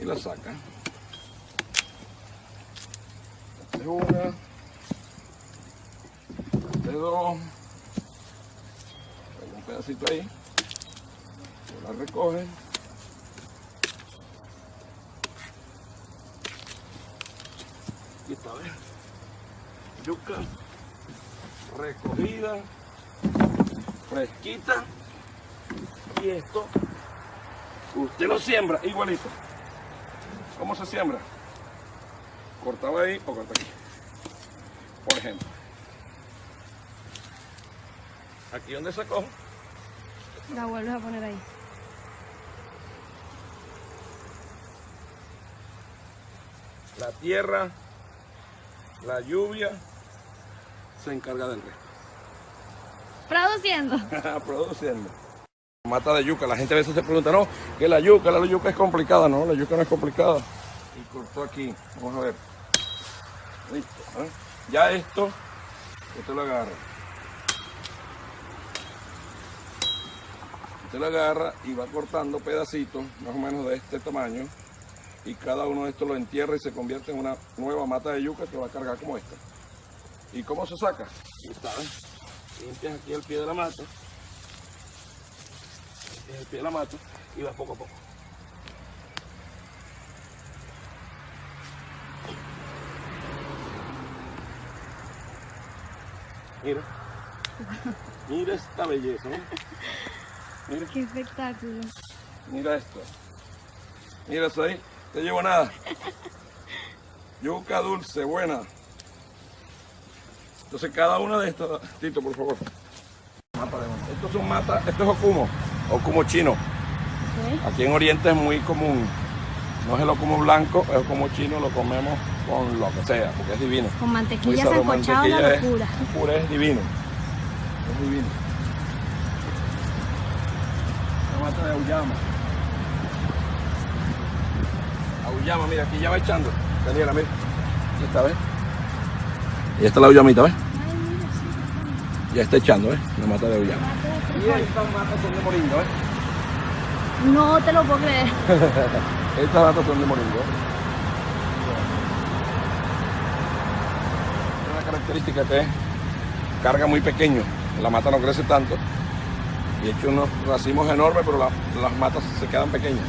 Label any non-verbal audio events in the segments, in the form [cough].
y la saca. Es una. Es dos. Un pedacito ahí. La recogen. Aquí está, ¿ves? Yuca recogida, fresquita. Y esto, usted lo siembra igualito. ¿Cómo se siembra? Cortaba ahí o corta aquí. Por ejemplo. Aquí donde sacó, La vuelves a poner ahí. la tierra, la lluvia, se encarga del resto. Produciendo. [laughs] Produciendo. Mata de yuca, la gente a veces se pregunta, no, que la yuca, la yuca es complicada, no, la yuca no es complicada. Y cortó aquí, vamos a ver. Listo, ¿eh? Ya esto, usted lo agarra. Usted lo agarra y va cortando pedacitos, más o menos de este tamaño, y cada uno de estos lo entierra y se convierte en una nueva mata de yuca que va a cargar como esta. ¿Y cómo se saca? ¿ves? Limpias aquí el pie de la mata. El pie de la mata y vas poco a poco. Mira. Mira esta belleza, ¿no? Mira, Qué espectáculo. mira esto. Mira eso ahí. No llevo nada. Yuca dulce, buena. Entonces cada una de estas, Tito, por favor. Mata de monte. Estos son matas, esto es okumo, okumo chino. Ok. Aquí en Oriente es muy común. No es el okumo blanco, es okumo chino, lo comemos con lo que sea, porque es divino. Con mantequilla mantequilla es- locura. Un puré es divino. Es divino. La mata de auyama. Auyama, mira, aquí ya va echando. Daniela, mira. Aquí está, ¿ves? Y esta es la auyamita, ¿ves? Ya está echando, ¿ves? La mata de estas matas son de moringa, ¿ves? No te lo puedo creer. [laughs] Estas matas son de moringa. Una característica que es carga muy pequeño. La mata no crece tanto. Y he hecho unos racimos enormes, pero la- las matas se quedan pequeñas.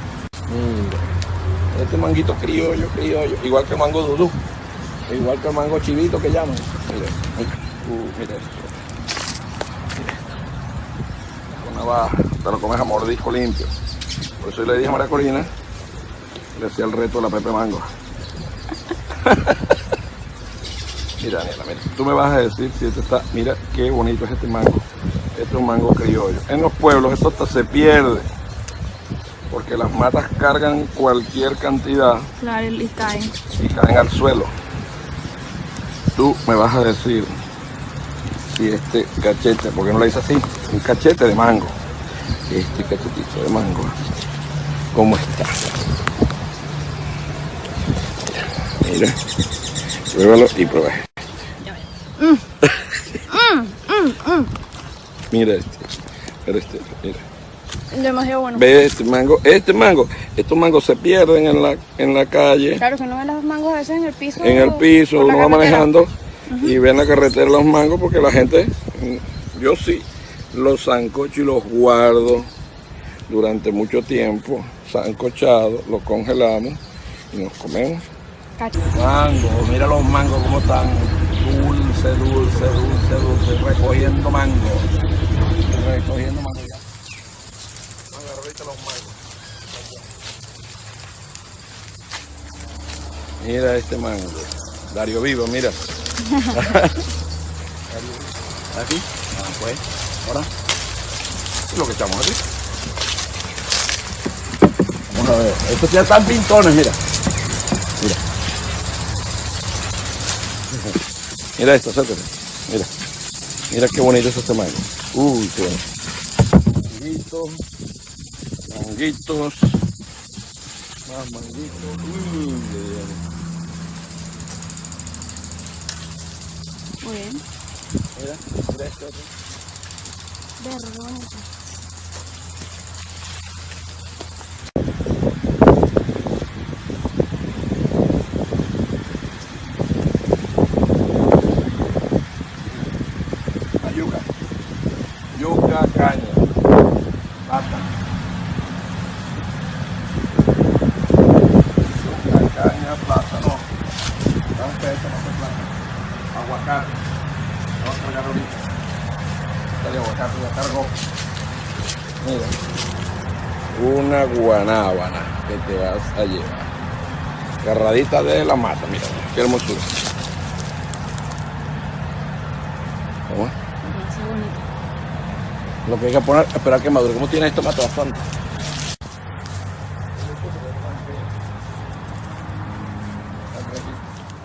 Mira, este manguito criollo, criollo, igual que el mango dudú, igual que el mango chivito que llaman. Mira, mira, uh, mira esto. Mira esto. Con navaja, te lo comes a mordisco limpio. Por eso yo le dije a María Corina, le hacía el reto de la Pepe Mango. [laughs] mira, Daniela, mira, tú me vas a decir si este está, mira qué bonito es este mango. Este es un mango criollo. En los pueblos esto hasta se pierde, porque las matas cargan cualquier cantidad Claro, y caen. y caen al suelo. Tú me vas a decir si este cachete, porque no le dice así, un cachete de mango, este cachetito de mango, ¿cómo está? Mira, pruébalo y prueba. [laughs] mira este, mira este, mira. Demasiado bueno. Ve este mango, este mango, estos mangos se pierden en la, en la calle. Claro que no ven los mangos a veces en el piso. en el piso, uno va manejando y ve en la carretera los mangos porque la gente, yo sí, los sancocho y los guardo durante mucho tiempo, sancochados, los congelamos y nos comemos. Mango, mira los mangos como están, dulce, dulce, dulce, dulce, recogiendo mango, recogiendo mango ya. Los mangos. Mira este mango. Dario Vivo, mira. [laughs] ¿Aquí? Pues. Ahora. ¿Qué es lo que echamos aquí? Vamos a ver. Estos ya están pintones, mira. Mira. Mira esto, acércate. Mira. Mira qué bonito es este mango. Uy, qué bueno. Manguitos. Manguitos. Más manguitos. Muy bien. Mira, mira. Este Vergüenza. Caña. Pata. Yuca, caña, plátano. No se plátano. Aguacate. Mira. Una guanábana que te vas a llevar. Carradita de la mata, mira, qué hermosura. ¿Cómo. Lo que hay que poner, esperar que madure. ¿Cómo tiene esto mata bastante?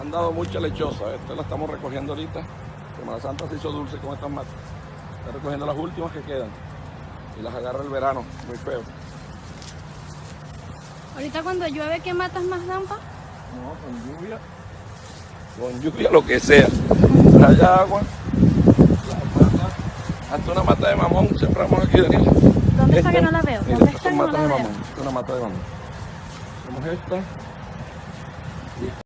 Han dado mucha lechosa. Esta la estamos recogiendo ahorita. Semana Santa se hizo dulce con estas matas. Está recogiendo las últimas que quedan. Y las agarra el verano, muy feo. Ahorita cuando llueve, ¿qué matas más dan, pa? No, con lluvia. Con lluvia, lo que sea. Haya agua. Hasta una mata de mamón sembramos aquí, Daniel. ¿Dónde está que no la veo? ¿Dónde está que no la veo? mamón. Esta es una mata de mamón. Tenemos esta.